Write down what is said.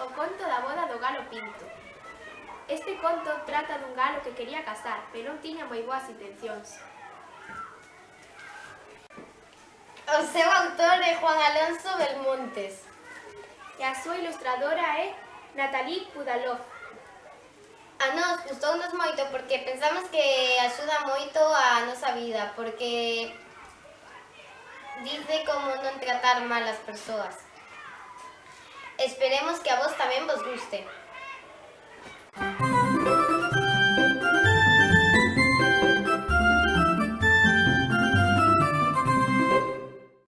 o conto da boda do galo Pinto. Este conto trata dun galo que quería casar, pero non tiña moi boas intencións. O seu autor é Juan Alonso Belmontes. E a súa ilustradora é Natalie Pudalov. A nós gustounos moito porque pensamos que axuda moito a nosa vida, porque dice como non tratar mal as persoas. Esperemos que a vos tamén vos guste.